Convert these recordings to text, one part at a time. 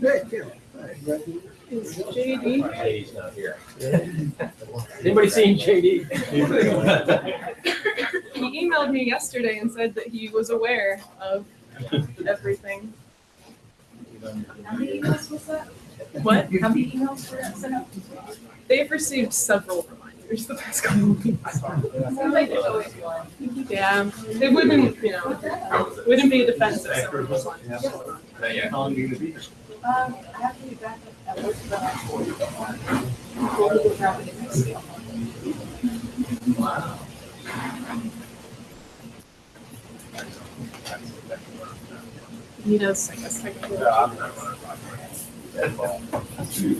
Hey, Kim. Is JD? JD's not here. Anybody seen JD? He emailed me yesterday and said that he was aware of everything. How many emails was that? What? How many emails were sent out? They've received several reminders the past couple of weeks. Sounds like there's always one. Yeah, it wouldn't, you know, wouldn't be a defensive if someone was on. Not yet. How long are you gonna be? Um, I have to be back at work about four. We'll go grab it next week. He does, I guess, technically. Totally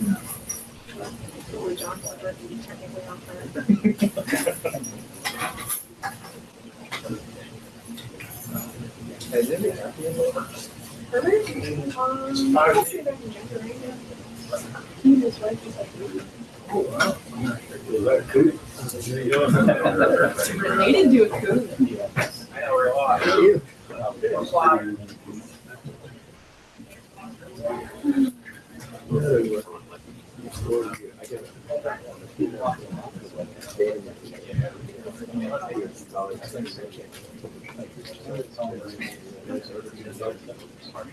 John, but technically on fire. Has it been? Um, I guess maybe I can jump around. He and his wife just like, Was that a coup? they didn't do a coup. You.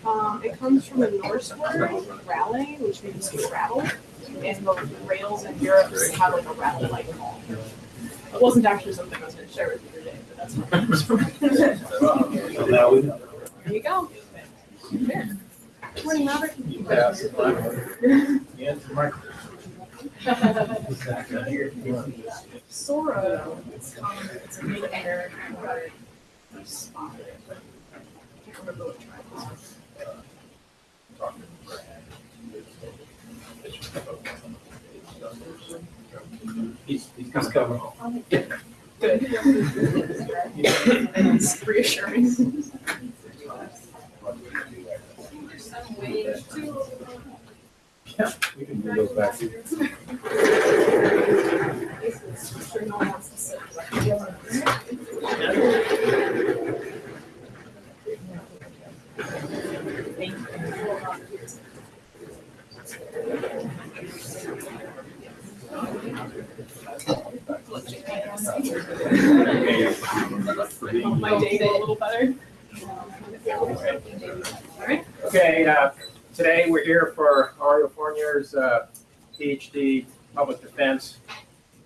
Um, it comes from a Norse word rally, which means to rattle, and the rails in Europe have like a rattle like call. It wasn't actually something I was gonna share with you today, but that's what it comes from. So now we know. There you go. There. Morning, Robert. Sora, it's common, it's a Native American word. I spotted it, but I can't remember what tribe it was. He's, he's coming. Good. It's reassuring. We can move those back. Little better. Alright, Okay, uh, today we're here for Auriel Fournier's uh, PhD Public Defense.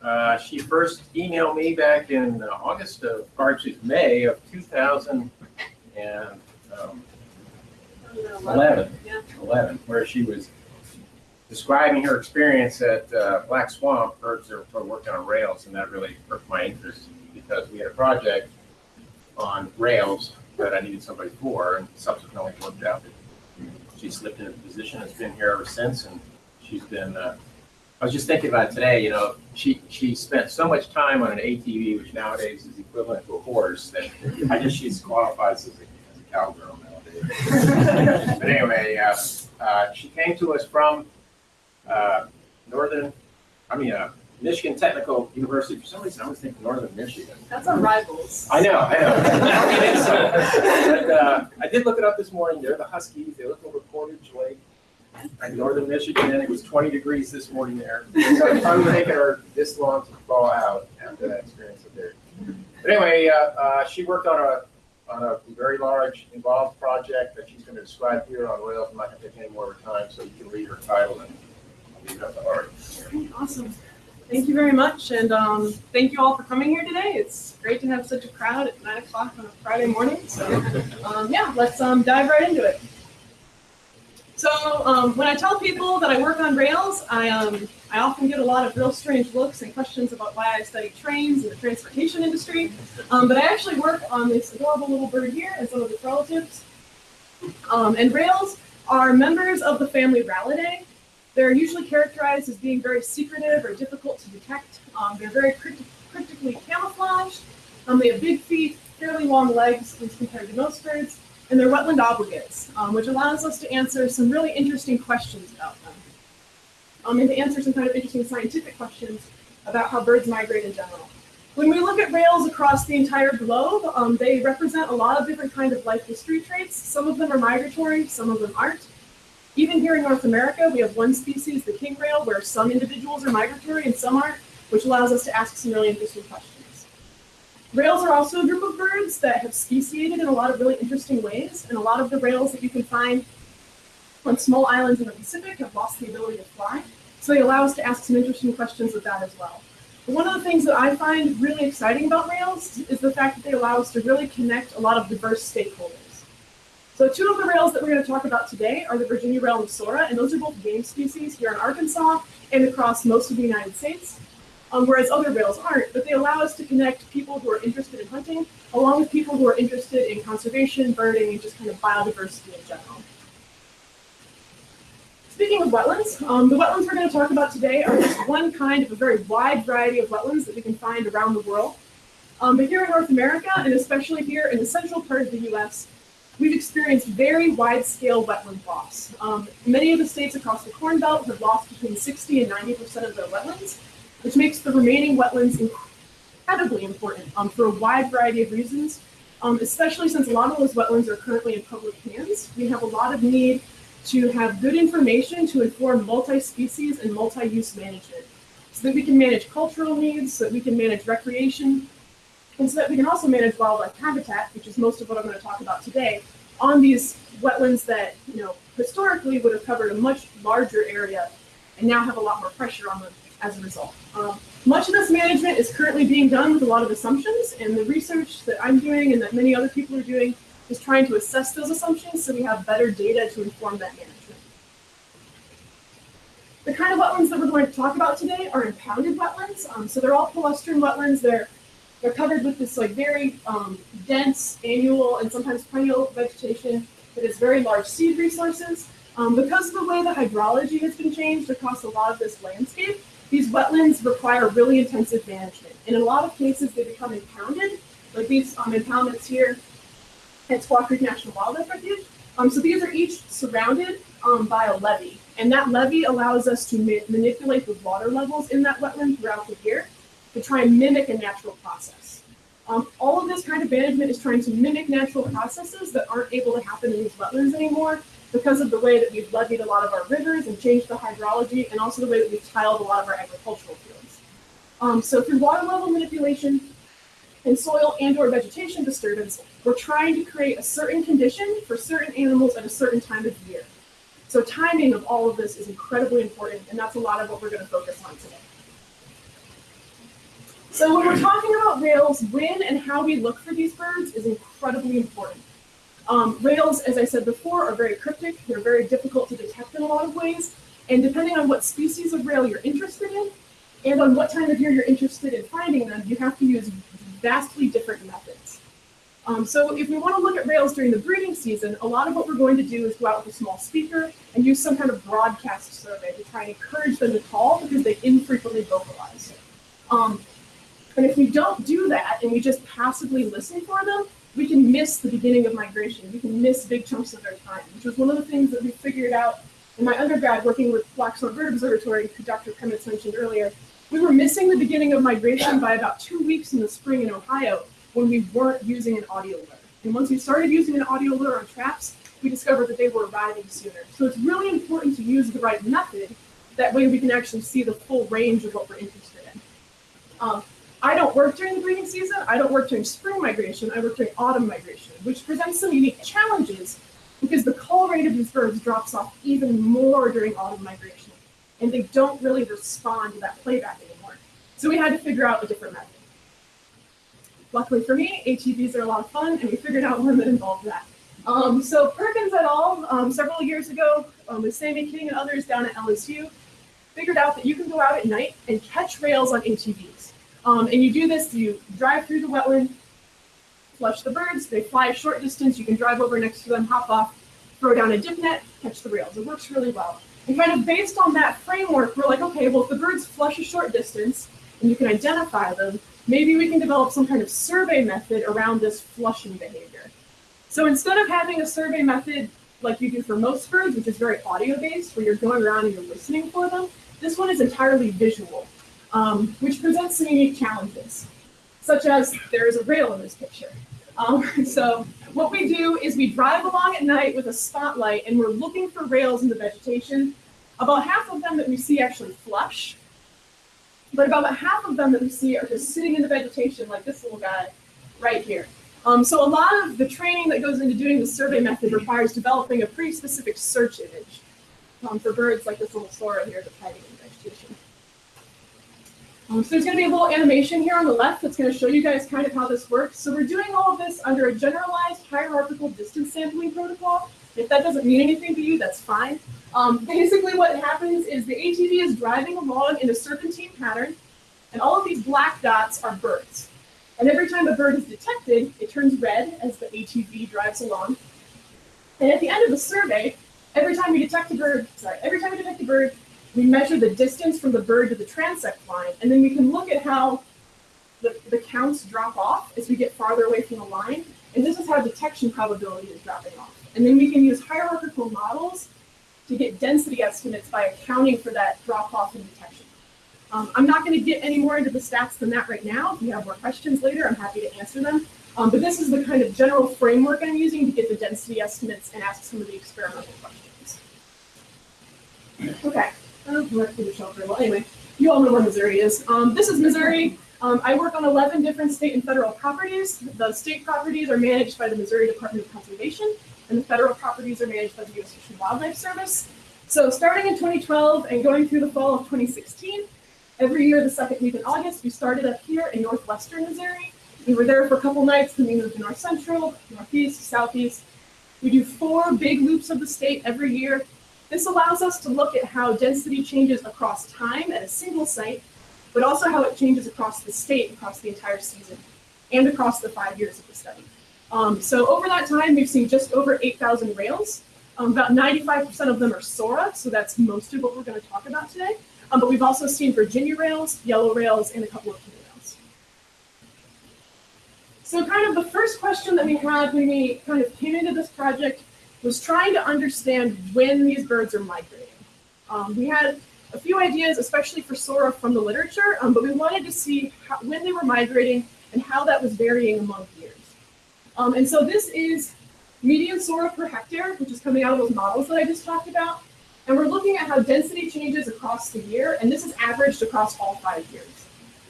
Uh, She first emailed me back in uh, August of, or actually May of 2011, Yeah. 11, where she was describing her experience at uh, Black Swamp, that were working on rails, and that really perked my interest because we had a project on rails that I needed somebody for, and subsequently worked out that she slipped into the position, has been here ever since, and she's been, uh, I was just thinking about it today, you know, she, she spent so much time on an ATV, which nowadays is equivalent to a horse, that I guess she's qualified as a, as a cowgirl nowadays. But anyway, uh, uh, she came to us from, uh, northern, I mean, uh, Michigan Technical University, for some reason, I always think northern Michigan. That's our rivals. I know, I know. It is so. But, uh, I did look it up this morning, they're the Huskies, they live over Portage Lake, in northern Michigan, and it was twenty degrees this morning there. So it's probably taking her this long to thaw out after that experience up there. But anyway, uh, uh, she worked on a, on a very large involved project that she's gonna describe here on rails, I'm not gonna take any more of her time, so you can read her title and leave it up to Art. Awesome. Thank you very much, and um, thank you all for coming here today. It's great to have such a crowd at nine o'clock on a Friday morning. So, um, yeah, let's um, dive right into it. So, um, when I tell people that I work on rails, I um, I often get a lot of real strange looks and questions about why I study trains and the transportation industry. Um, but I actually work on this adorable little bird here and some of its relatives. And rails are members of the family Rallidae. They're usually characterized as being very secretive or difficult to detect. Um, they're very crypti- cryptically camouflaged. Um, they have big feet, fairly long legs, at least compared to most birds, and they're wetland obligates, um, which allows us to answer some really interesting questions about them. Um, and to answer some kind of interesting scientific questions about how birds migrate in general. When we look at rails across the entire globe, um, they represent a lot of different kinds of life history traits. Some of them are migratory, some of them aren't. Even here in North America, we have one species, the king rail, where some individuals are migratory and some aren't, which allows us to ask some really interesting questions. Rails are also a group of birds that have speciated in a lot of really interesting ways, and a lot of the rails that you can find on small islands in the Pacific have lost the ability to fly, so they allow us to ask some interesting questions with that as well. But one of the things that I find really exciting about rails is the fact that they allow us to really connect a lot of diverse stakeholders. So two of the rails that we're going to talk about today are the Virginia rail and Sora, and those are both game species here in Arkansas and across most of the United States. Um, whereas other rails aren't, but they allow us to connect people who are interested in hunting along with people who are interested in conservation, birding, and just kind of biodiversity in general. Speaking of wetlands, um, the wetlands we're going to talk about today are just one kind of a very wide variety of wetlands that we can find around the world. Um, but here in North America, and especially here in the central part of the U.S., we've experienced very wide-scale wetland loss. Um, many of the states across the Corn Belt have lost between 60 and 90 percent of their wetlands, which makes the remaining wetlands incredibly important um, for a wide variety of reasons. Um, especially since a lot of those wetlands are currently in public hands, we have a lot of need to have good information to inform multi-species and multi-use management so that we can manage cultural needs, so that we can manage recreation, and so that we can also manage wildlife habitat, which is most of what I'm going to talk about today, on these wetlands that, you know, historically would have covered a much larger area and now have a lot more pressure on them as a result. Um, much of this management is currently being done with a lot of assumptions, and the research that I'm doing and that many other people are doing is trying to assess those assumptions so we have better data to inform that management. The kind of wetlands that we're going to talk about today are impounded wetlands. Um, so they're all palustrine wetlands. They're they're covered with this like very um, dense annual and sometimes perennial vegetation that has very large seed resources. Um, because of the way the hydrology has been changed across a lot of this landscape, these wetlands require really intensive management. And in a lot of cases, they become impounded, like these um, impoundments here at Squaw Creek National Wildlife Refuge. Um, so these are each surrounded um, by a levee, and that levee allows us to ma manipulate the water levels in that wetland throughout the year to try and mimic a natural process. Um, all of this kind of management is trying to mimic natural processes that aren't able to happen in these wetlands anymore because of the way that we've levied a lot of our rivers and changed the hydrology, and also the way that we've tiled a lot of our agricultural fields. Um, so through water level manipulation and soil and or vegetation disturbance, we're trying to create a certain condition for certain animals at a certain time of year. So timing of all of this is incredibly important, and that's a lot of what we're going to focus on today. So when we're talking about rails, when and how we look for these birds is incredibly important. Um, rails, as I said before, are very cryptic. They're very difficult to detect in a lot of ways. And depending on what species of rail you're interested in, and on what time of year you're interested in finding them, you have to use vastly different methods. Um, so if we want to look at rails during the breeding season, a lot of what we're going to do is go out with a small speaker and use some kind of broadcast survey to try and encourage them to call because they infrequently vocalize. Um, and if we don't do that and we just passively listen for them, we can miss the beginning of migration. We can miss big chunks of their time, which was one of the things that we figured out in my undergrad working with Black-Swamp Bird Observatory, who Dr. Krementz mentioned earlier. We were missing the beginning of migration by about two weeks in the spring in Ohio when we weren't using an audio lure. And once we started using an audio lure on traps, we discovered that they were arriving sooner. So it's really important to use the right method. That way we can actually see the full range of what we're interested in. Um, I don't work during the breeding season. I don't work during spring migration. I work during autumn migration, which presents some unique challenges because the call rate of these birds drops off even more during autumn migration, and they don't really respond to that playback anymore. So we had to figure out a different method. Luckily for me, ATVs are a lot of fun, and we figured out one that involved that. Um, so Perkins et al. Um, several years ago, um, with Sammy King and others down at LSU, figured out that you can go out at night and catch rails on ATVs. Um, and you do this, you drive through the wetland, flush the birds, they fly a short distance, you can drive over next to them, hop off, throw down a dip net, catch the rails. It works really well. And kind of based on that framework, we're like, okay, well, if the birds flush a short distance and you can identify them, maybe we can develop some kind of survey method around this flushing behavior. So instead of having a survey method like you do for most birds, which is very audio based, where you're going around and you're listening for them, this one is entirely visual, um, which presents some unique challenges. such as there is a rail in this picture. Um, so what we do is we drive along at night with a spotlight and we're looking for rails in the vegetation. About half of them that we see actually flush, but about half of them that we see are just sitting in the vegetation like this little guy right here. Um, so a lot of the training that goes into doing the survey method requires developing a pretty specific search image um, for birds like this little sora here that's hiding. Um, so there's going to be a little animation here on the left that's going to show you guys kind of how this works. So we're doing all of this under a generalized hierarchical distance sampling protocol. If that doesn't mean anything to you, that's fine. Um, basically what happens is the ATV is driving along in a serpentine pattern, and all of these black dots are birds. And every time a bird is detected, it turns red as the ATV drives along. And at the end of the survey, every time we detect a bird, sorry, every time we detect a bird, we measure the distance from the bird to the transect line, and then we can look at how the, the counts drop off as we get farther away from the line. And this is how detection probability is dropping off. And then we can use hierarchical models to get density estimates by accounting for that drop off in detection. Um, I'm not going to get any more into the stats than that right now. If you have more questions later, I'm happy to answer them. Um, but this is the kind of general framework I'm using to get the density estimates and ask some of the experimental questions. Okay, I don't know the shelter. Well, anyway, you all know where Missouri is. Um, this is Missouri. Um, I work on 11 different state and federal properties. The state properties are managed by the Missouri Department of Conservation, and the federal properties are managed by the U.S. Fish and Wildlife Service. So starting in 2012 and going through the fall of 2016, every year the second week in August, we started up here in northwestern Missouri. We were there for a couple nights, then we moved to north central, northeast, southeast. We do four big loops of the state every year. This allows us to look at how density changes across time at a single site, but also how it changes across the state, across the entire season, and across the five years of the study. Um, so over that time, we've seen just over 8,000 rails. Um, about 95% of them are SORA, so that's most of what we're going to talk about today. Um, but we've also seen Virginia rails, yellow rails, and a couple of blue rails. So kind of the first question that we had when we kind of came into this project was trying to understand when these birds are migrating. Um, we had a few ideas, especially for SORA from the literature, um, but we wanted to see how, when they were migrating and how that was varying among years. Um, and so this is median SORA per hectare, which is coming out of those models that I just talked about. And we're looking at how density changes across the year, and this is averaged across all five years.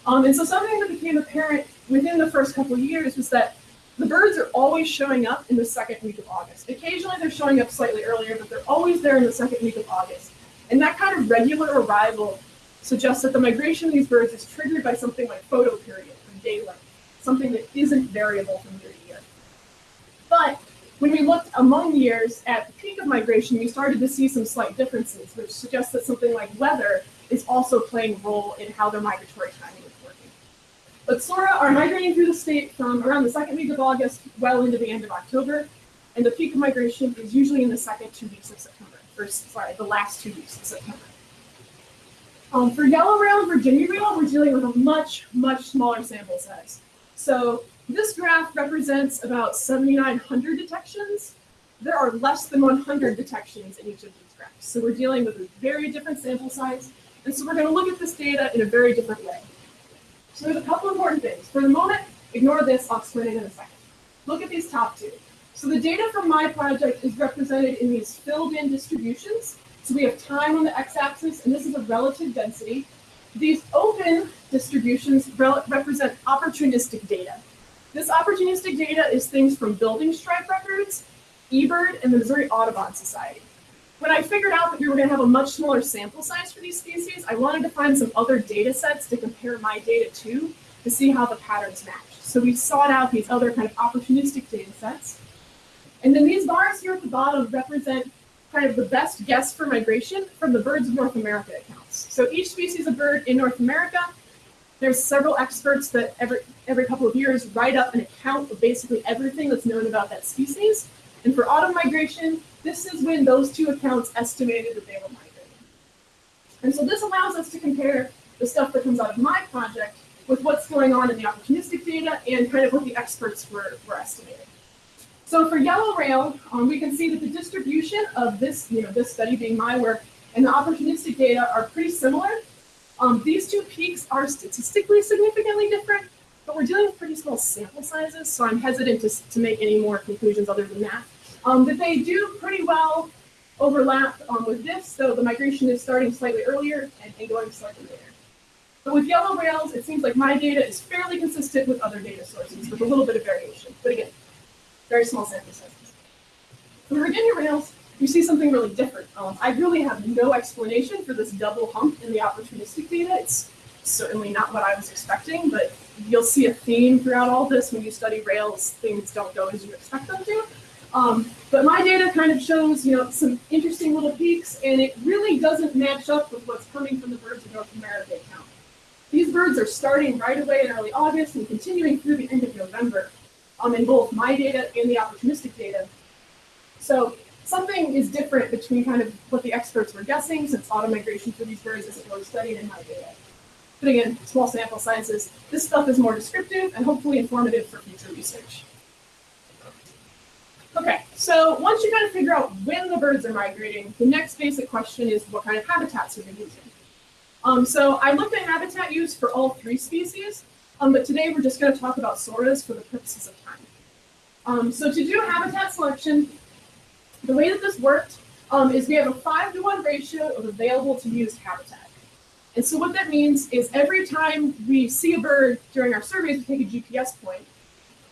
Um, and so something that became apparent within the first couple years was that the birds are always showing up in the second week of August. Occasionally they're showing up slightly earlier, but they're always there in the second week of August. And that kind of regular arrival suggests that the migration of these birds is triggered by something like photoperiod or day length, something that isn't variable from year to year. But when we looked among years at the peak of migration, we started to see some slight differences, which suggests that something like weather is also playing a role in how their migratory timing. But SORA are migrating through the state from around the second week of August well into the end of October, and the peak of migration is usually in the second two weeks of September, or sorry, the last two weeks of September. Um, for yellow rail and Virginia rail, we're dealing with a much, much smaller sample size. So this graph represents about 7,900 detections. There are less than 100 detections in each of these graphs. So we're dealing with a very different sample size. And so we're going to look at this data in a very different way. So there's a couple important things. For the moment, ignore this. I'll explain it in a second. Look at these top two. So the data from my project is represented in these filled in distributions. So we have time on the x-axis, and this is a relative density. These open distributions represent opportunistic data. This opportunistic data is things from building strike records, eBird, and the Missouri Audubon Society. When I figured out that we were going to have a much smaller sample size for these species, I wanted to find some other data sets to compare my data to to see how the patterns match. So we sought out these other kind of opportunistic data sets. And then these bars here at the bottom represent kind of the best guess for migration from the Birds of North America accounts. So each species of bird in North America, there's several experts that every, every couple of years write up an account of basically everything that's known about that species. And for autumn migration, this is when those two accounts estimated that they were migrating. And so this allows us to compare the stuff that comes out of my project with what's going on in the opportunistic data and kind of what the experts were, were estimating. So for yellow rail, um, we can see that the distribution of this, you know, this study being my work and the opportunistic data are pretty similar. Um, these two peaks are statistically significantly different, but we're dealing with pretty small sample sizes, so I'm hesitant to, to make any more conclusions other than that. Um, but they do pretty well overlap um, with this, so the migration is starting slightly earlier and, going slightly later. But with yellow rails, it seems like my data is fairly consistent with other data sources with a little bit of variation. But again, very small sample sizes. For Virginia rails, you see something really different. Um, I really have no explanation for this double hump in the opportunistic data. It's certainly not what I was expecting, but you'll see a theme throughout all this when you study rails. Things don't go as you expect them to. Um, but my data kind of shows, you know, some interesting little peaks, and it really doesn't match up with what's coming from the birds of North America account. These birds are starting right away in early August and continuing through the end of November um, in both my data and the opportunistic data. So something is different between kind of what the experts were guessing since auto migration for these birds isn't really studied in my data. But again, small sample sizes. This stuff is more descriptive and hopefully informative for future research. Okay, so once you kind of figure out when the birds are migrating, the next basic question is what kind of habitats are they using? Um, so I looked at habitat use for all three species, um, but today we're just going to talk about soras for the purposes of time. Um, so to do habitat selection, the way that this worked um, is we have a five to one ratio of available to used habitat. And so what that means is every time we see a bird during our surveys, we take a GPS point.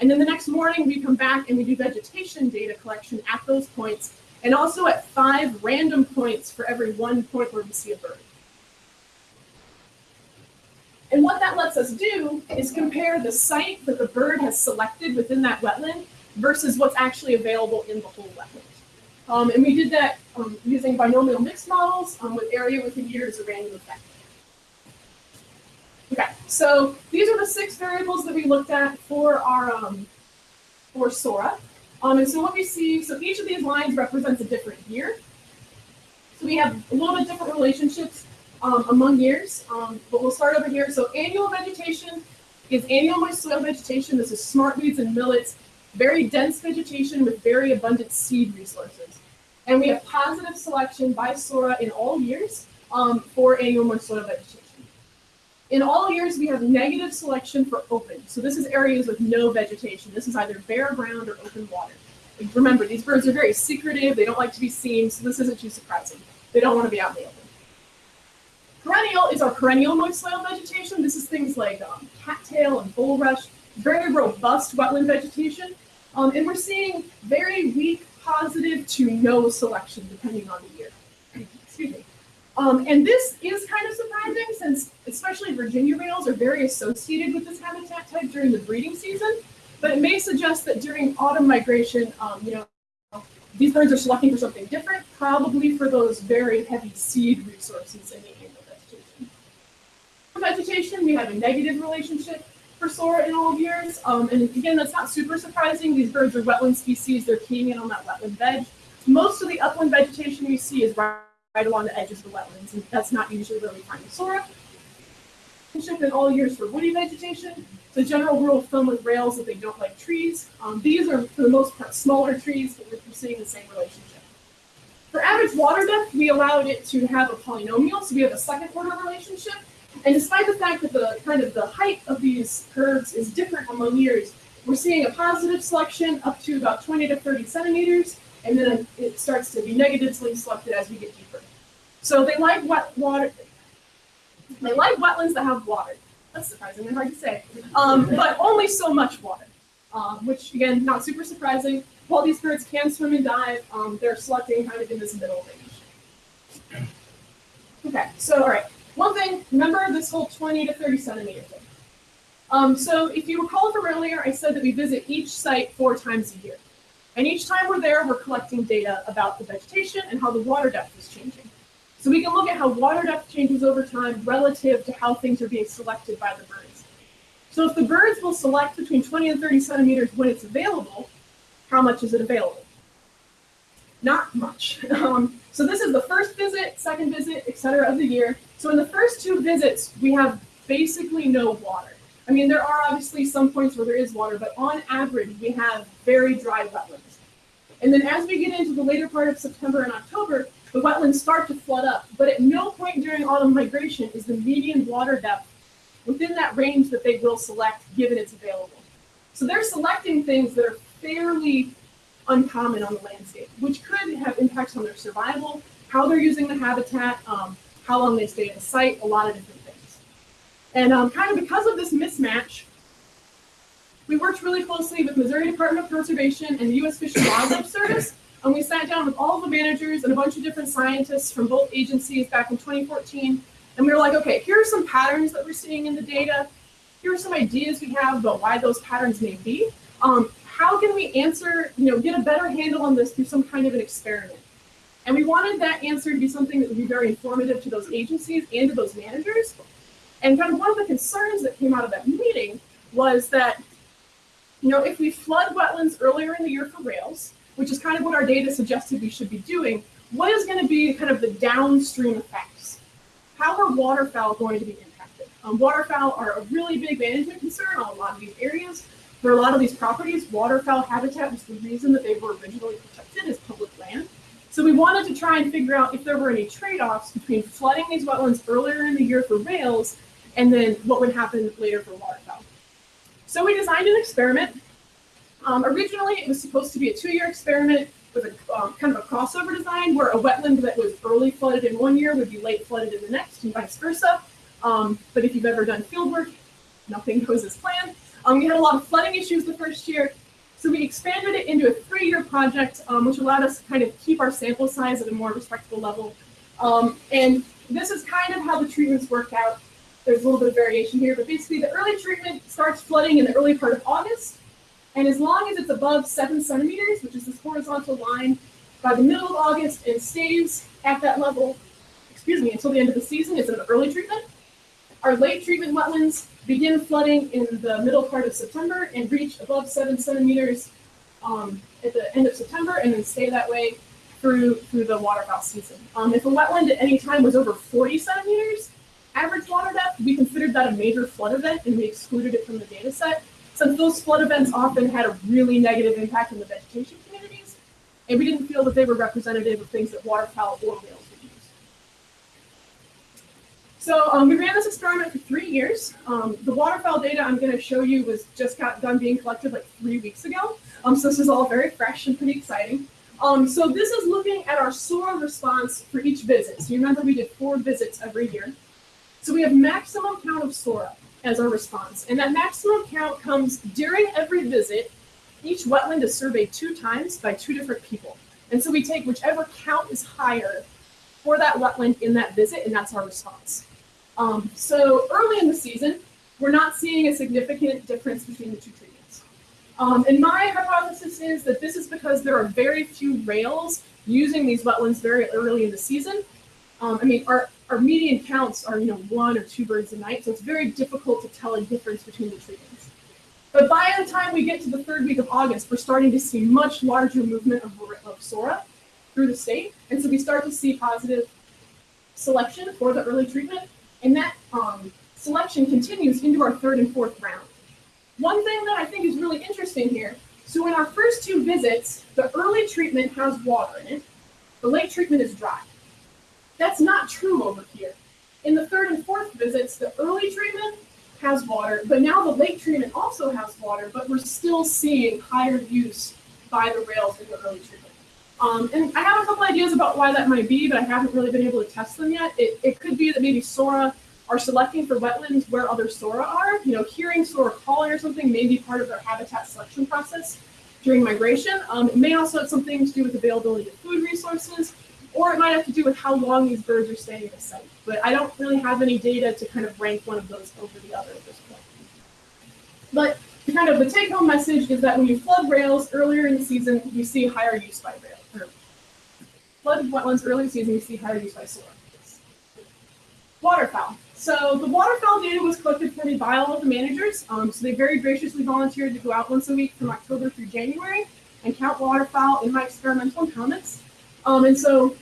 And then the next morning we come back and we do vegetation data collection at those points and also at five random points for every one point where we see a bird. And what that lets us do is compare the site that the bird has selected within that wetland versus what's actually available in the whole wetland. Um, and we did that um, using binomial mixed models um, with area within years of random effect. Okay, so these are the six variables that we looked at for our um, for Sora. Um, and so what we see, so each of these lines represents a different year. So we have a little bit different relationships um, among years, um, but we'll start over here. So annual vegetation is annual moist soil vegetation. This is smart weeds and millets, very dense vegetation with very abundant seed resources. And we have positive selection by SORA in all years um, for annual moist soil vegetation. In all years, we have negative selection for open. So this is areas with no vegetation. This is either bare ground or open water. Like, remember, these birds are very secretive. They don't like to be seen, so this isn't too surprising. They don't want to be out in the open. Perennial is our perennial moist soil vegetation. This is things like um, cattail and bulrush, very robust wetland vegetation. Um, and we're seeing very weak positive to no selection depending on the year. Um, and this is kind of surprising since especially Virginia rails are very associated with this habitat type during the breeding season, but it may suggest that during autumn migration, um, you know, these birds are selecting for something different, probably for those very heavy seed resources in the annual vegetation. For vegetation, we have a negative relationship for SORA in all years. Um, and again, that's not super surprising. These birds are wetland species. They're keying in on that wetland veg. Most of the upland vegetation we see is right along the edges of the wetlands, and that's not usually where we find the sora. In all years for woody vegetation, the general rule of thumb with rails that they don't like trees. Um, these are, for the most part, smaller trees, but we're seeing the same relationship. For average water depth, we allowed it to have a polynomial, so we have a second order relationship. And despite the fact that the kind of the height of these curves is different among years, we're seeing a positive selection up to about 20 to 30 centimeters, and then it starts to be negatively selected as we get deeper. So they like wet water. They like wetlands that have water. That's surprisingly hard to say, um, but only so much water, um, which again, not super surprising. While these birds can swim and dive, um, they're selecting kind of in this middle range. Okay, so all right, one thing, remember this whole 20 to 30 centimeter thing. Um, so if you recall from earlier, I said that we visit each site four times a year. And each time we're there, we're collecting data about the vegetation and how the water depth is changing. So we can look at how water depth changes over time relative to how things are being selected by the birds. So if the birds will select between 20 and 30 centimeters when it's available, how much is it available? Not much. Um, so this is the first visit, second visit, et cetera, of the year. So in the first two visits, we have basically no water. I mean, there are obviously some points where there is water, but on average, we have very dry wetlands. And then as we get into the later part of September and October, the wetlands start to flood up. But at no point during autumn migration is the median water depth within that range that they will select given it's available. So they're selecting things that are fairly uncommon on the landscape, which could have impacts on their survival, how they're using the habitat, um, how long they stay in the site, a lot of different things. And um, kind of because of this mismatch, we worked really closely with Missouri Department of Conservation and the U.S. Fish and Wildlife Service, and we sat down with all the managers and a bunch of different scientists from both agencies back in 2014, and we were like, okay, here are some patterns that we're seeing in the data. Here are some ideas we have about why those patterns may be. Um, how can we answer, you know, get a better handle on this through some kind of an experiment? And we wanted that answer to be something that would be very informative to those agencies and to those managers. And kind of one of the concerns that came out of that meeting was that, you know, if we flood wetlands earlier in the year for rails, which is kind of what our data suggested we should be doing, what is going to be kind of the downstream effects? How are waterfowl going to be impacted? Um, waterfowl are a really big management concern on a lot of these areas. For a lot of these properties, waterfowl habitat was the reason that they were originally protected as public land. So we wanted to try and figure out if there were any trade-offs between flooding these wetlands earlier in the year for rails and then what would happen later for waterfowl. So we designed an experiment. Um, originally, it was supposed to be a two-year experiment with a um, kind of a crossover design where a wetland that was early flooded in one year would be late flooded in the next and vice versa. Um, but if you've ever done field work, nothing goes as planned. Um, we had a lot of flooding issues the first year, so we expanded it into a three-year project, um, which allowed us to kind of keep our sample size at a more respectable level. Um, and this is kind of how the treatments work out. There's a little bit of variation here, but basically the early treatment starts flooding in the early part of August. And as long as it's above seven centimeters, which is this horizontal line, by the middle of August and stays at that level, excuse me, until the end of the season, it's an early treatment. Our late treatment wetlands begin flooding in the middle part of September and reach above seven centimeters um, at the end of September and then stay that way through through the waterfowl season. Um, if a wetland at any time was over 40 centimeters average water depth, we considered that a major flood event and we excluded it from the data set since those flood events often had a really negative impact on the vegetation communities and we didn't feel that they were representative of things that waterfowl or rails would use. So um, we ran this experiment for three years. Um, the waterfowl data I'm going to show you was just got done being collected like three weeks ago. Um, so this is all very fresh and pretty exciting. Um, so this is looking at our SORA response for each visit. So you remember we did four visits every year. So we have maximum count of SORA as our response. And that maximum count comes during every visit. Each wetland is surveyed two times by two different people. And so we take whichever count is higher for that wetland in that visit, and that's our response. Um, so early in the season, we're not seeing a significant difference between the two treatments. Um, and my hypothesis is that this is because there are very few rails using these wetlands very early in the season. Um, I mean, our, our median counts are, you know, one or two birds a night, so it's very difficult to tell a difference between the treatments. But by the time we get to the third week of August, we're starting to see much larger movement of, of SORA through the state. And so we start to see positive selection for the early treatment. And that um, selection continues into our third and fourth round. One thing that I think is really interesting here, so in our first two visits, the early treatment has water in it, the late treatment is dry. That's not true over here. In the third and fourth visits, the early treatment has water, but now the late treatment also has water, but we're still seeing higher use by the rails in the early treatment. Um, and I have a couple ideas about why that might be, but I haven't really been able to test them yet. It, it could be that maybe SORA are selecting for wetlands where other SORA are. You know, hearing SORA calling or something may be part of their habitat selection process during migration. Um, it may also have something to do with availability of food resources, or it might have to do with how long these birds are staying at a site. But I don't really have any data to kind of rank one of those over the other at this point. But kind of the take-home message is that when you flood rails earlier in the season, you see higher use by rail. Flood wetlands early season, you see higher use by sora. Waterfowl. So the waterfowl data was collected for me by all of the managers. Um, so they very graciously volunteered to go out once a week from October through January and count waterfowl in my experimental comments. Um, and so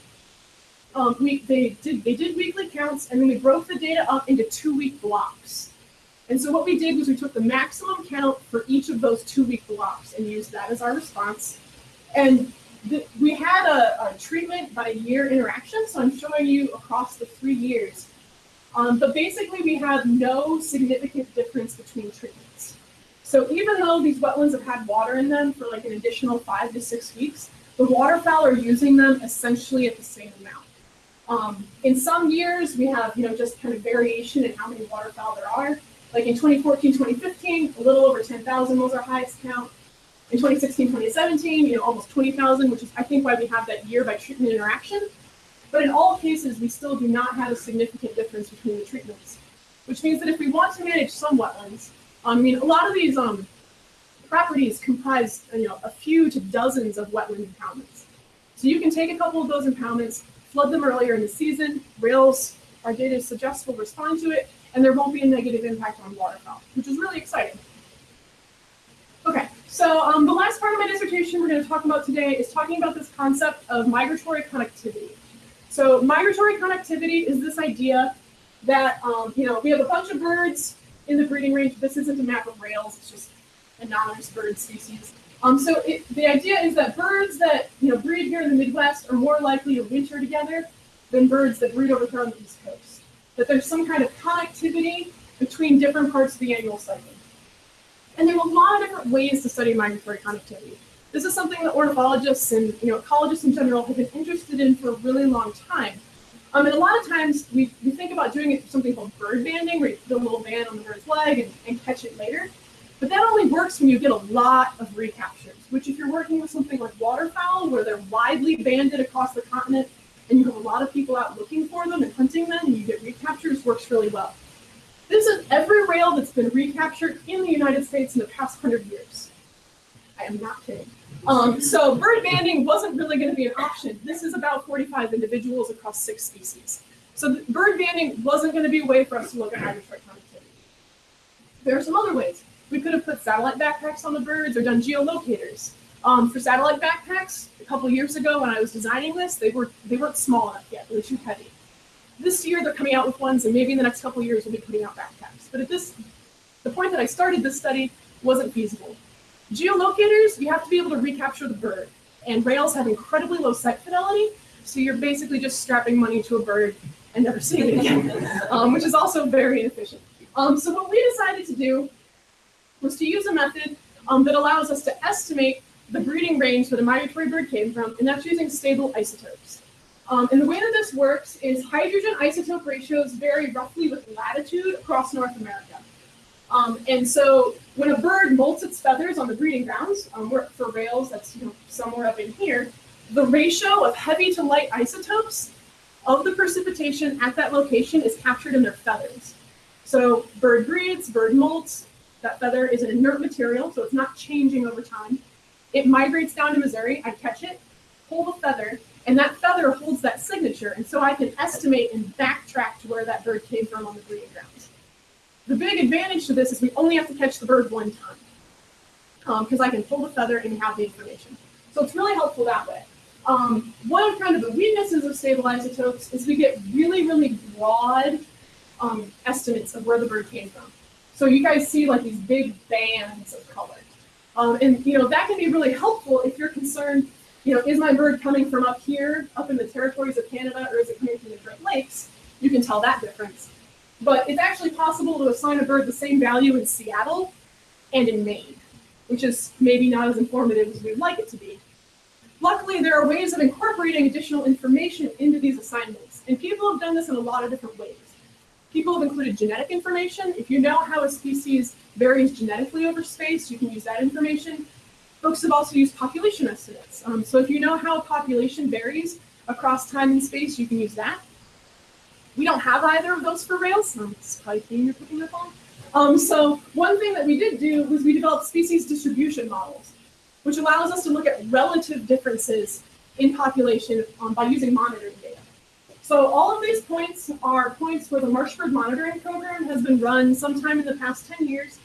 um, we they did they did weekly counts, and then we broke the data up into two week blocks. And so what we did was we took the maximum count for each of those two week blocks and used that as our response. And the, we had a, a treatment by year interaction. So I'm showing you across the three years Um, but basically, we have no significant difference between treatments. So even though these wetlands have had water in them for like an additional five to six weeks, the waterfowl are using them essentially at the same amount. Um, in some years, we have you know just kind of variation in how many waterfowl there are. Like in 2014, 2015, a little over 10,000 was our highest count. In 2016, 2017, you know, almost 20,000, which is I think why we have that year by treatment interaction. But in all cases, we still do not have a significant difference between the treatments, which means that if we want to manage some wetlands, I mean, a lot of these um, properties comprise, you know, a few to dozens of wetland impoundments. So you can take a couple of those impoundments, flood them earlier in the season, rails, our data suggests will respond to it, and there won't be a negative impact on waterfowl, which is really exciting. Okay, so um, the last part of my dissertation we're going to talk about today is talking about this concept of migratory connectivity. So migratory connectivity is this idea that, um, you know, we have a bunch of birds in the breeding range. This isn't a map of rails, it's just anonymous bird species. Um, so it, the idea is that birds that, you know, breed here in the Midwest are more likely to winter together than birds that breed over here on the East Coast. That there's some kind of connectivity between different parts of the annual cycle. And there are a lot of different ways to study migratory connectivity. This is something that ornithologists and you know ecologists in general have been interested in for a really long time. Um, and a lot of times we, we think about doing something called bird banding, where you put a little band on the bird's leg and, and catch it later. But that only works when you get a lot of recaptures, which if you're working with something like waterfowl, where they're widely banded across the continent, and you have a lot of people out looking for them and hunting them, and you get recaptures, works really well. This is every rail that's been recaptured in the United States in the past hundred years. I am not kidding. Um, so bird banding wasn't really going to be an option. This is about 45 individuals across six species. So bird banding wasn't going to be a way for us to look at migratory connectivity. There are some other ways. We could have put satellite backpacks on the birds or done geolocators. Um, for satellite backpacks, a couple years ago when I was designing this, they were they weren't small enough yet. They were too heavy. This year they're coming out with ones, and maybe in the next couple years we'll be putting out backpacks. But at this, the point that I started this study wasn't feasible. Geolocators, you have to be able to recapture the bird, and rails have incredibly low sight fidelity, so you're basically just strapping money to a bird and never seeing it again, um, which is also very inefficient. Um, so what we decided to do was to use a method um, that allows us to estimate the breeding range that a migratory bird came from, and that's using stable isotopes. Um, and the way that this works is hydrogen isotope ratios vary roughly with latitude across North America. Um, and so when a bird molts its feathers on the breeding grounds, um, for rails, that's you know, somewhere up in here, the ratio of heavy to light isotopes of the precipitation at that location is captured in their feathers. So bird breeds, bird molts, that feather is an inert material, so it's not changing over time. It migrates down to Missouri, I catch it, pull the feather, and that feather holds that signature, and so I can estimate and backtrack to where that bird came from on the breeding grounds. The big advantage to this is we only have to catch the bird one time, because um, I can pull the feather and have the information. So it's really helpful that way. Um, one of kind of the weaknesses of stable isotopes is we get really, really broad um, estimates of where the bird came from. So you guys see like these big bands of color. Um, and you know that can be really helpful if you're concerned you know, is my bird coming from up here, up in the territories of Canada, or is it coming from the Great Lakes? You can tell that difference. But it's actually possible to assign a bird the same value in Seattle and in Maine, which is maybe not as informative as we'd like it to be. Luckily, there are ways of incorporating additional information into these assignments, and people have done this in a lot of different ways. People have included genetic information. If you know how a species varies genetically over space, you can use that information. Folks have also used population estimates. Um, so if you know how a population varies across time and space, you can use that. We don't have either of those for Rails. Um, it's probably theme you're picking up on. Um, so one thing that we did do was we developed species distribution models, which allows us to look at relative differences in population um, by using monitoring data. So all of these points are points where the Marsh Bird Monitoring Program has been run sometime in the past 10 years,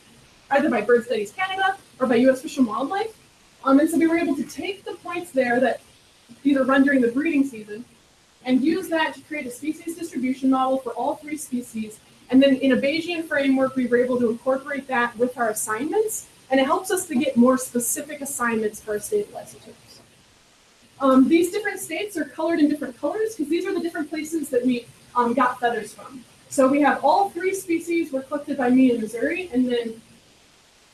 either by Bird Studies Canada or by U.S. Fish and Wildlife. Um, and so we were able to take the points there that either run during the breeding season and use that to create a species distribution model for all three species. And then in a Bayesian framework, we were able to incorporate that with our assignments, and it helps us to get more specific assignments for our stable isotopes. Um, these different states are colored in different colors because these are the different places that we um, got feathers from. So we have all three species were collected by me in Missouri, and then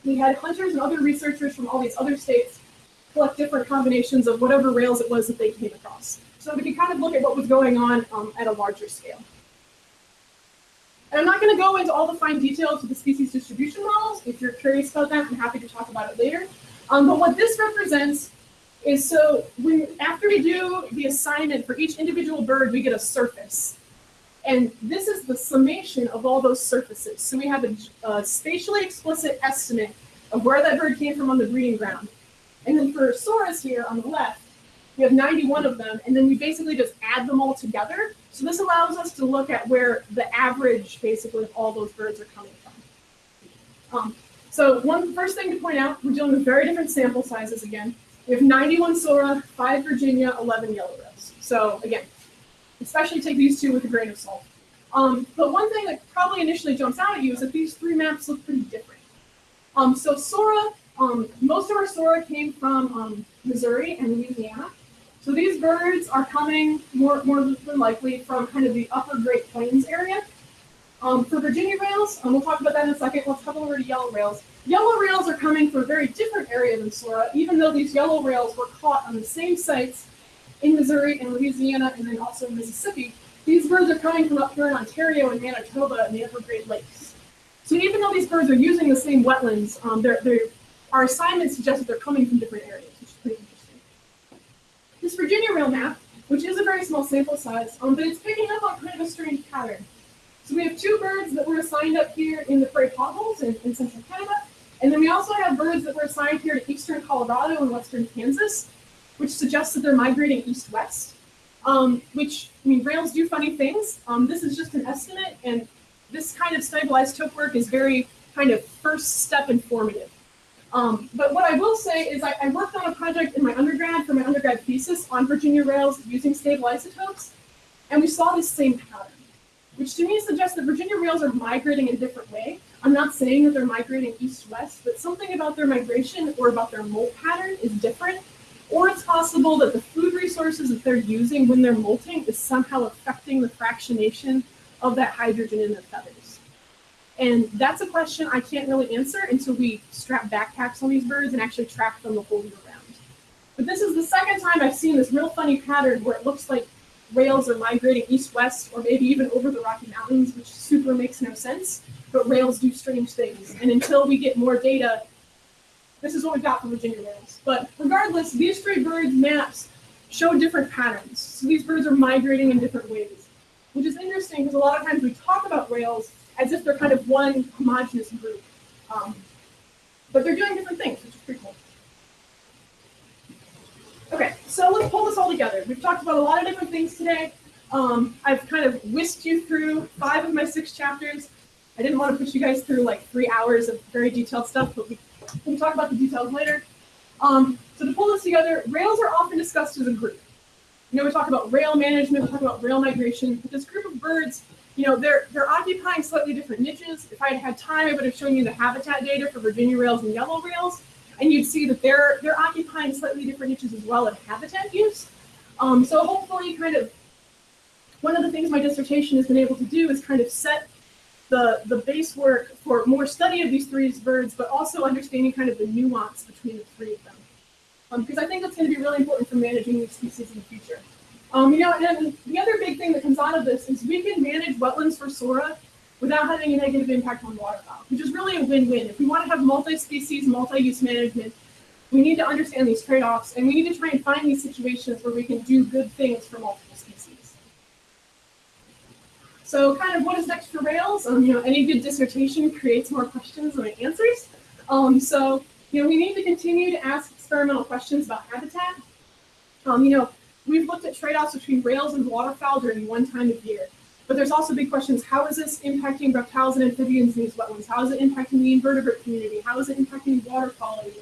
we had hunters and other researchers from all these other states collect different combinations of whatever rails it was that they came across. So we could kind of look at what was going on um, at a larger scale. And I'm not going to go into all the fine details of the species distribution models. If you're curious about that, I'm happy to talk about it later. Um, but what this represents is so when after we do the assignment for each individual bird, we get a surface. And this is the summation of all those surfaces. So we have a, a spatially explicit estimate of where that bird came from on the breeding ground. And then for Soras here on the left, we have 91 of them, and then we basically just add them all together. So this allows us to look at where the average, basically, of all those birds are coming from. Um, so one first thing to point out, we're dealing with very different sample sizes again. We have 91 Sora, 5 Virginia, 11 Yellow Rails. So again, especially take these two with a grain of salt. Um, but one thing that probably initially jumps out at you is that these three maps look pretty different. Um, so Sora, um, most of our Sora came from um, Missouri and Louisiana. So these birds are coming more, more than likely from kind of the upper Great Plains area. Um, for Virginia rails, um, we'll talk about that in a second. Let's talk over to yellow rails. Yellow rails are coming from a very different area than Sora, even though these yellow rails were caught on the same sites in Missouri and Louisiana and then also Mississippi. These birds are coming from up here in Ontario and Manitoba and the upper Great Lakes. So even though these birds are using the same wetlands, um, they're, they're, our assignment suggests that they're coming from different areas, which is pretty interesting. This Virginia rail map, which is a very small sample size, um, but it's picking up on kind of a strange pattern. So we have two birds that were assigned up here in the prairie potholes in, in central Canada, and then we also have birds that were assigned here to eastern Colorado and western Kansas, which suggests that they're migrating east-west. Um, which, I mean, rails do funny things. Um, this is just an estimate, and this kind of stable isotope work is very kind of first step informative. Um, but what I will say is I, I, worked on a project in my undergrad for my undergrad thesis on Virginia rails using stable isotopes, and we saw this same pattern, which to me suggests that Virginia rails are migrating in a different way. I'm not saying that they're migrating east-west, but something about their migration or about their molt pattern is different. Or it's possible that the food resources that they're using when they're molting is somehow affecting the fractionation of that hydrogen in their feathers. And that's a question I can't really answer until we strap backpacks on these birds and actually track them the whole year round. But this is the second time I've seen this real funny pattern where it looks like rails are migrating east-west or maybe even over the Rocky Mountains, which super makes no sense. But rails do strange things. And until we get more data, this is what we got from Virginia rails. But regardless, these three birds maps show different patterns. So these birds are migrating in different ways, which is interesting because a lot of times we talk about rails as if they're kind of one homogenous group. Um, but they're doing different things, which is pretty cool. Okay, so let's pull this all together. We've talked about a lot of different things today. Um, I've kind of whisked you through five of my six chapters. I didn't want to push you guys through like three hours of very detailed stuff, but we can talk about the details later. Um, so to pull this together, rails are often discussed as a group. You know, we talk about rail management, we talk about rail migration, but this group of birds, you know, they're they're occupying slightly different niches. If I had had time, I would have shown you the habitat data for Virginia rails and yellow rails, and you'd see that they're they're occupying slightly different niches as well in habitat use. Um, so hopefully, kind of, one of the things my dissertation has been able to do is kind of set the the base work for more study of these three birds, but also understanding kind of the nuance between the three of them. Um, because I think that's going to be really important for managing these species in the future. Um, you know, and the other big thing that comes out of this is we can manage wetlands for Sora without having a negative impact on waterfowl, which is really a win-win. If we want to have multi-species, multi-use management, we need to understand these trade-offs, and we need to try and find these situations where we can do good things for multiple species. So kind of what is next for Rails? Um, you know, any good dissertation creates more questions than it answers. Um, so, you know, we need to continue to ask experimental questions about habitat. Um, you know, we've looked at trade-offs between rails and waterfowl during one time of year. But there's also big questions. How is this impacting reptiles and amphibians in these wetlands? How is it impacting the invertebrate community? How is it impacting water quality?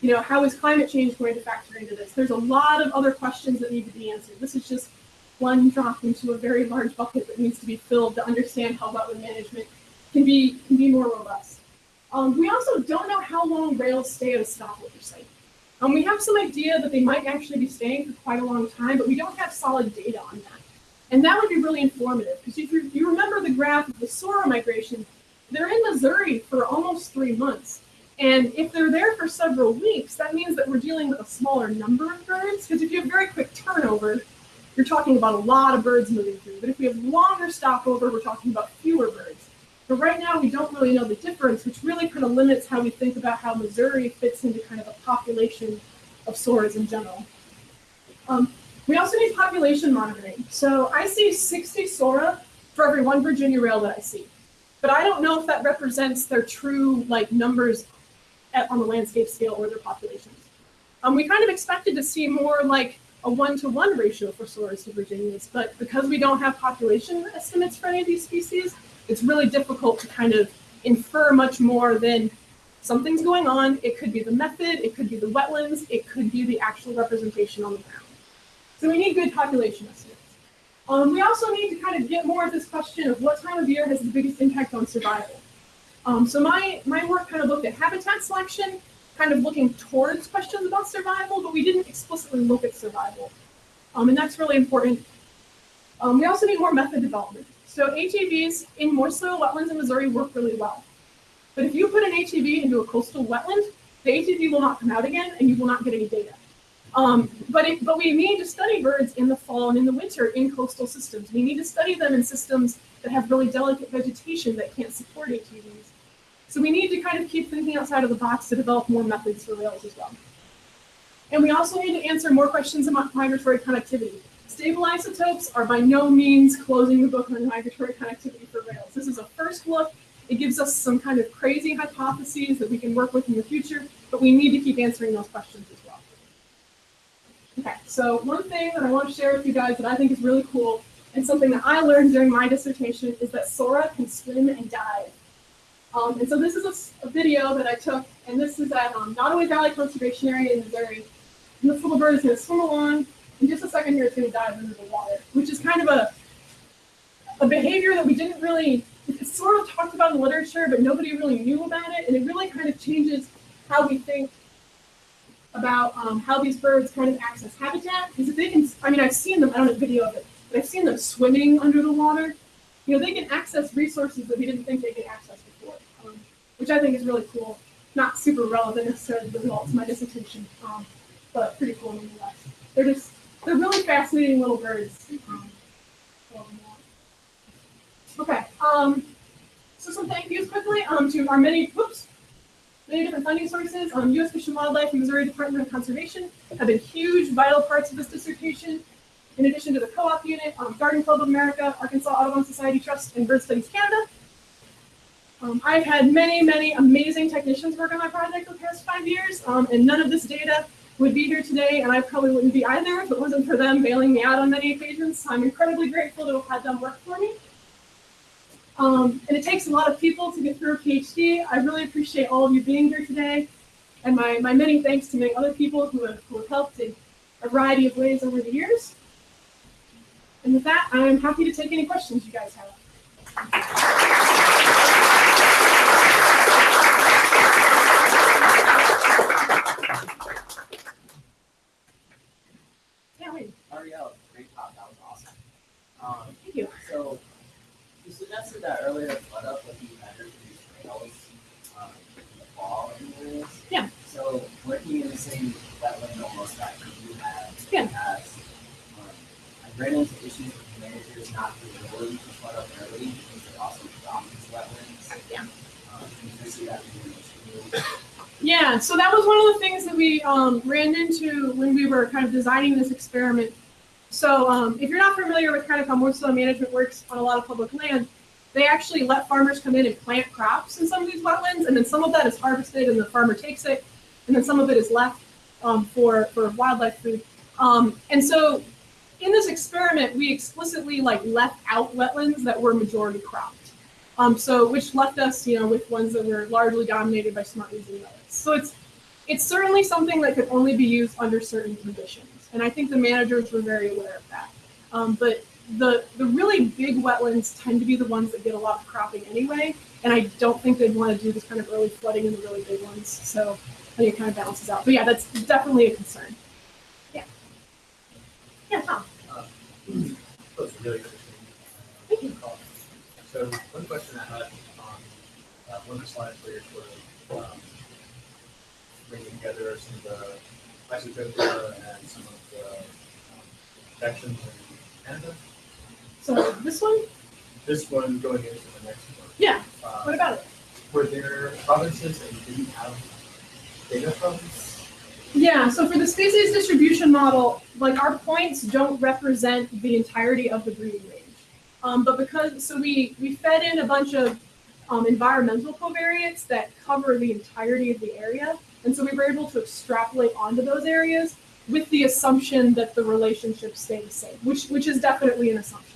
You know, how is climate change going to factor into this? There's a lot of other questions that need to be answered. This is just one drop into a very large bucket that needs to be filled to understand how wetland management can be can be more robust. Um, we also don't know how long rails stay at a stopover site. Um, we have some idea that they might actually be staying for quite a long time, but we don't have solid data on that. And that would be really informative, because if you, remember the graph of the Sora migration, they're in Missouri for almost three months. And if they're there for several weeks, that means that we're dealing with a smaller number of birds, because if you have very quick turnover, you're talking about a lot of birds moving through. But if we have longer stopover, we're talking about fewer birds. But right now, we don't really know the difference, which really kind of limits how we think about how Missouri fits into kind of the population of soras in general. Um, we also need population monitoring. So I see 60 sora for every one Virginia rail that I see. But I don't know if that represents their true like numbers at, on the landscape scale or their populations. Um, we kind of expected to see more like a one-to-one ratio for soras to Virginias, but because we don't have population estimates for any of these species, it's really difficult to kind of infer much more than something's going on. It could be the method, it could be the wetlands, it could be the actual representation on the ground. So we need good population estimates. Um, we also need to kind of get more at this question of what time of year has the biggest impact on survival. Um, so my, my work kind of looked at habitat selection, kind of looking towards questions about survival, but we didn't explicitly look at survival. Um, and that's really important. Um, we also need more method development. So ATVs in moist soil wetlands in Missouri work really well. But if you put an ATV into a coastal wetland, the ATV will not come out again and you will not get any data. Um, but, it, but we need to study birds in the fall and in the winter in coastal systems. We need to study them in systems that have really delicate vegetation that can't support ATVs. So we need to kind of keep thinking outside of the box to develop more methods for rails as well. And we also need to answer more questions about migratory connectivity. Stable isotopes are by no means closing the book on migratory connectivity for rails. This is a first look. It gives us some kind of crazy hypotheses that we can work with in the future, but we need to keep answering those questions as well. Okay, so one thing that I want to share with you guys that I think is really cool and something that I learned during my dissertation is that Sora can swim and dive. Um, and so this is a, a, video that I took, and this is at um, Nodaway Valley Conservation Area in Missouri. And this little bird is going to swim along. In just a second here, it's going to dive into the water, which is kind of a, a behavior that we didn't really, it's sort of talked about in literature, but nobody really knew about it. And it really kind of changes how we think about um, how these birds kind of access habitat. Because they can, I mean, I've seen them, I don't have video of it, but I've seen them swimming under the water. You know, they can access resources that we didn't think they could access before, um, which I think is really cool. Not super relevant necessarily to the results of my dissertation, um, but pretty cool nonetheless. They're just, they're really fascinating little birds. Um, okay, um, so some thank yous quickly um, to our many, whoops, many different funding sources. Um, U.S. Fish and Wildlife and Missouri Department of Conservation have been huge, vital parts of this dissertation. In addition to the co-op unit, um, Garden Club of America, Arkansas Audubon Society Trust, and Bird Studies Canada. Um, I've had many, many amazing technicians work on my project the past five years, um, and none of this data would be here today, and I probably wouldn't be either if it wasn't for them bailing me out on many occasions. So I'm incredibly grateful to have had them work for me. Um, and it takes a lot of people to get through a PhD. I really appreciate all of you being here today. And my, my many thanks to many other people who have, who have helped in a variety of ways over the years. And with that, I'm happy to take any questions you guys have. Yeah, wait, Auriel, great talk. That was awesome. Um, thank you. so that earlier flood up be better for these trails um, in the fall anyways. Yeah. So working in the same wetland almost that you have Yeah. has, um, I've ran into issues with managers not being willing to flood up early because they also drop these wetlands. Yeah. Um, and you see that being an issue. Yeah, so that was one of the things that we um, ran into when we were kind of designing this experiment. So um, if you're not familiar with kind of how moist soil management works on a lot of public land, they actually let farmers come in and plant crops in some of these wetlands, and then some of that is harvested and the farmer takes it, and then some of it is left um, for, for wildlife food. Um, and so in this experiment, we explicitly like left out wetlands that were majority cropped. Um, so which left us, you know, with ones that were largely dominated by smart weeds and millets. So it's it's certainly something that could only be used under certain conditions, and I think the managers were very aware of that. Um, but the the really big wetlands tend to be the ones that get a lot of cropping anyway, and I don't think they'd want to do this kind of early flooding in the really big ones. So I think it kind of balances out. But yeah, that's definitely a concern. Yeah. Yeah, Tom. Those really interesting. Thank you. So one question I had on, uh, one of the slides where you're sort of, um, bringing together some of the isotopia and some of the um, sections in Canada. So this one, This one going into the next one. yeah. Uh, What about it? Were there provinces that you didn't have data from? Yeah, so for the species distribution model, like our points don't represent the entirety of the breeding range. Um, but because, so we, we fed in a bunch of um, environmental covariates that cover the entirety of the area. And so we were able to extrapolate onto those areas with the assumption that the relationships stay the same, which, which is definitely an assumption.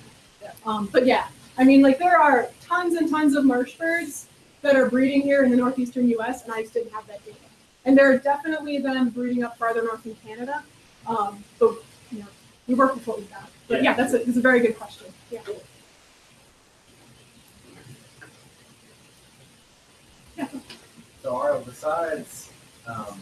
Um, but yeah, I mean, like there are tons and tons of marsh birds that are breeding here in the northeastern US, and I just didn't have that data. And there are definitely them breeding up farther north in Canada. Um, but you know, we work with what we got. But yeah, that's a, that's a very good question. Yeah. So Arlo, besides, um,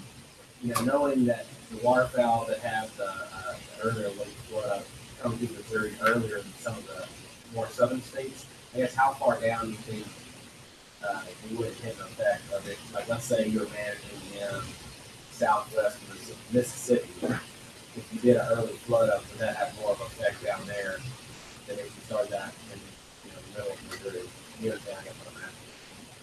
you know, knowing that the waterfowl that have the, uh, the earlier lake flood come through Missouri earlier than some of the more southern states, I guess how far down do you think, uh, it would hit an effect of it? Like, let's say you're managing in southwest Mississippi, if you did an early flood up, would that have more of an effect down there than if you started that in, you know, the middle of Missouri? You guess what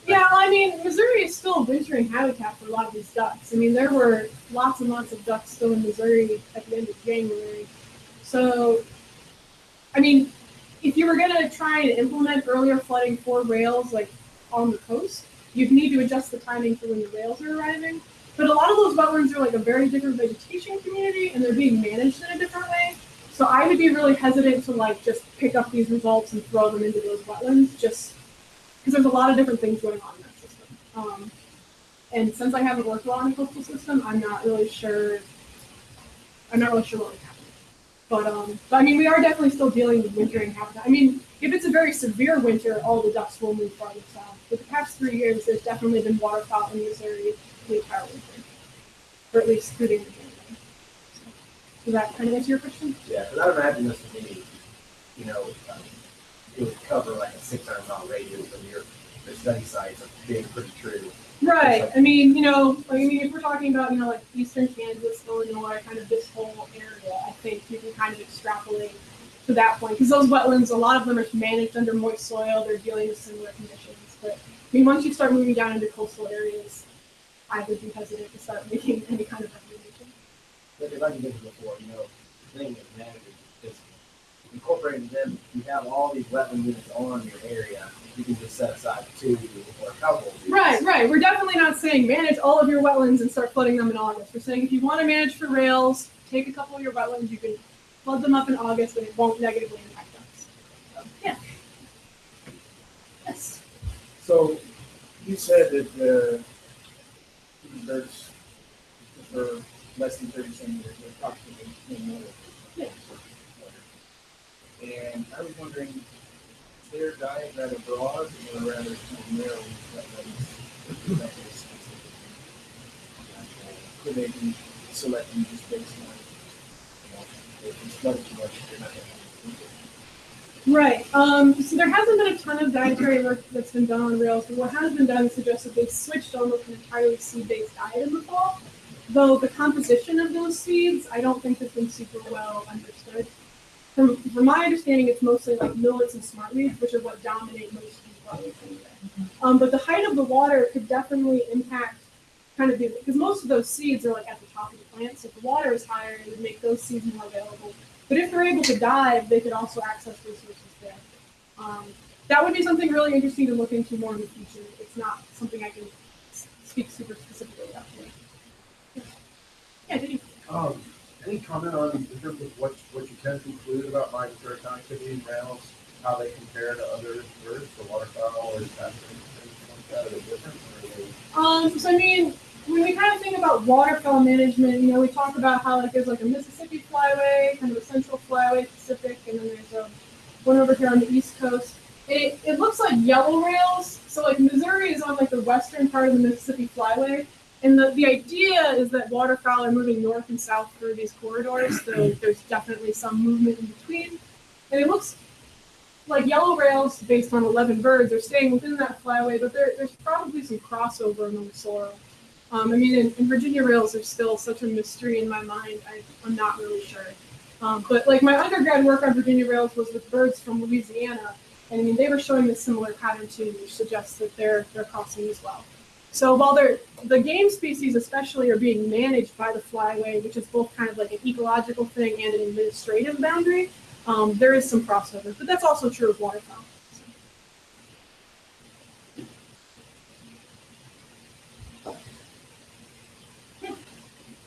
Yeah, I mean, Missouri is still a wintering habitat for a lot of these ducks. I mean, there were lots and lots of ducks still in Missouri at the end of January. So, I mean, if you were going to try and implement earlier flooding for rails, like on the coast, you'd need to adjust the timing for when the rails are arriving. But a lot of those wetlands are like a very different vegetation community, and they're being managed in a different way. So I would be really hesitant to like just pick up these results and throw them into those wetlands, just because there's a lot of different things going on in that system. Um, and since I haven't worked a lot in the coastal system, I'm not really sure. I'm not really sure what would happen. But um, but I mean, we are definitely still dealing with wintering habitat. I mean, if it's a very severe winter, all the ducks will move farther south. But the past three years, there's definitely been waterfowl in Missouri the entire winter, or at least through the end. So, does that kind of answer your question? Yeah, because I imagine this would be, you know, um, it would cover like a six hundred mile radius from your, your study sites of being pretty true. Right. I mean, you know, I mean, if we're talking about, you know, like eastern Kansas, Illinois, kind of this whole area, I think you can kind of extrapolate to that point. Because those wetlands, a lot of them are managed under moist soil, they're dealing with similar conditions. But I mean, once you start moving down into coastal areas, I would be hesitant to start making any kind of recommendation. But like you mentioned before, you know, the thing with managers incorporating them, you have all these wetland units on your area, you can just set aside two or a couple. Right, right. We're definitely not saying manage all of your wetlands and start flooding them in August. We're saying if you want to manage for rails, take a couple of your wetlands, you can flood them up in August and it won't negatively impact us. So, yeah. Yes. So you said that uh, there's for less than thirty centimeters, approximately ten million. Yeah. And I was wondering, their diet rather broad or rather narrow? Could they be selecting just based on. Right. Um, so there hasn't been a ton of dietary work that's been done on rails, but what has been done suggests that they've switched almost an entirely seed-based diet in the fall. Though the composition of those seeds, I don't think has been super well understood. From, from my understanding, it's mostly like millets and smartweeds, which are what dominate most of these wetlands anyway. Um, but the height of the water could definitely impact kind of the, because most of those seeds are like at the top of the plant, so if the water is higher, it would make those seeds more available. But if they're able to dive, they could also access resources there. Um, that would be something really interesting to look into more in the future. It's not something I can speak super specifically about. Yeah, did you? Um, any comment on, in terms of what, what you can conclude about migratory connectivity and rails, how they compare to other birds, the waterfowl or that, different? Um, so I mean, when we kind of think about waterfowl management, you know, we talk about how like there's like a Mississippi flyway, kind of a central flyway, Pacific, and then there's a one over here on the east coast. It, it looks like yellow rails. So like Missouri is on like the western part of the Mississippi flyway. And the, the idea is that waterfowl are moving north and south through these corridors. So there's definitely some movement in between. And it looks like yellow rails based on 11 birds are staying within that flyway, but there, there's probably some crossover among Sora. Um, I mean, in, in Virginia rails are still such a mystery in my mind. I, I'm not really sure. Um, but like my undergrad work on Virginia rails was with birds from Louisiana, and I mean they were showing a similar pattern too, which suggests that they're they're crossing as well. So while the game species especially are being managed by the flyway, which is both kind of like an ecological thing and an administrative boundary, um, there is some crossover, but that's also true of waterfowl.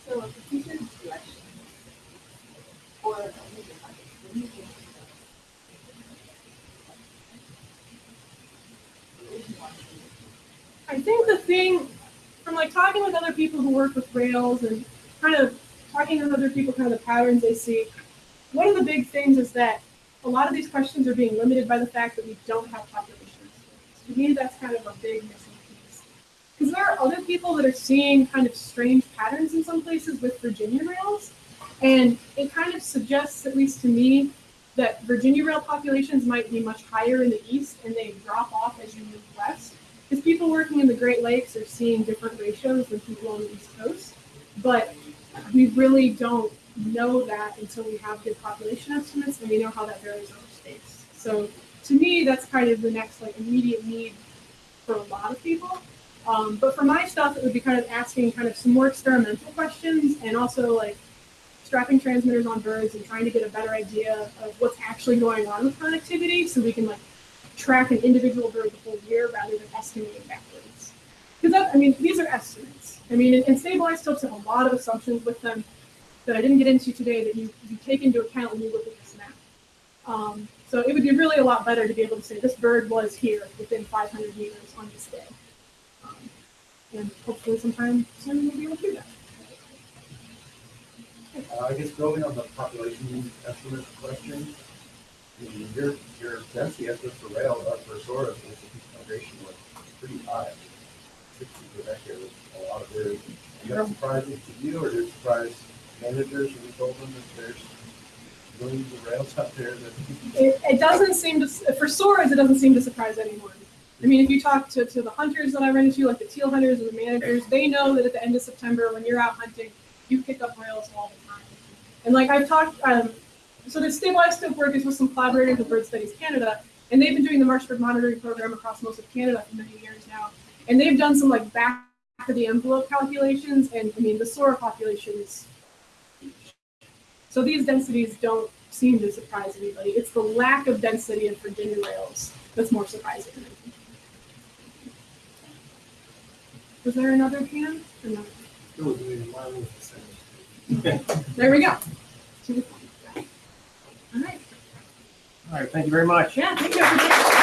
So a future election. Or a meeting, like, the meeting. I think the thing from like talking with other people who work with rails and kind of talking with other people, kind of the patterns they see. One of the big things is that a lot of these questions are being limited by the fact that we don't have population. To me, that's kind of a big missing piece. Because there are other people that are seeing kind of strange patterns in some places with Virginia rails, and it kind of suggests, at least to me, that Virginia rail populations might be much higher in the east and they drop off as you move west. Because people working in the Great Lakes are seeing different ratios than people on the East Coast. But we really don't know that until we have good population estimates and we know how that varies over states. So to me, that's kind of the next like immediate need for a lot of people. Um, but for my stuff, it would be kind of asking kind of some more experimental questions and also like strapping transmitters on birds and trying to get a better idea of what's actually going on with connectivity so we can like track an individual bird the whole year rather than estimating backwards. Because I mean, these are estimates. I mean, and, and stable isotopes have a lot of assumptions with them that I didn't get into today that you, you take into account when you look at this map. Um, so it would be really a lot better to be able to say this bird was here within 500 meters on this day. Um, and hopefully sometime soon we'll be able to do that. Uh, I guess building on the population estimate question, your, your density estimate for rail, uh, for sort of, is a migration was pretty high. Sixty per hectare was a lot of birds. Is that surprising to you, or did it surprise managers when you told them that there's millions of rails out there that? It, it doesn't seem to, for Soras, it doesn't seem to surprise anyone. I mean, if you talk to, to the hunters that I run into, like the teal hunters or the managers, they know that at the end of September, when you're out hunting, you pick up rails all the time. And like I've talked, um, so the stable isotope work is with some collaborators with Bird Studies Canada, and they've been doing the Marsh Bird monitoring program across most of Canada for many years now. And they've done some like back of the envelope calculations, and I mean, the Sora population is huge. So these densities don't seem to surprise anybody. It's the lack of density in Virginia rails that's more surprising. Was there another hand? Or no? It was, mine was the same. There we go. All right. All right, thank you very much. Yeah, thank you.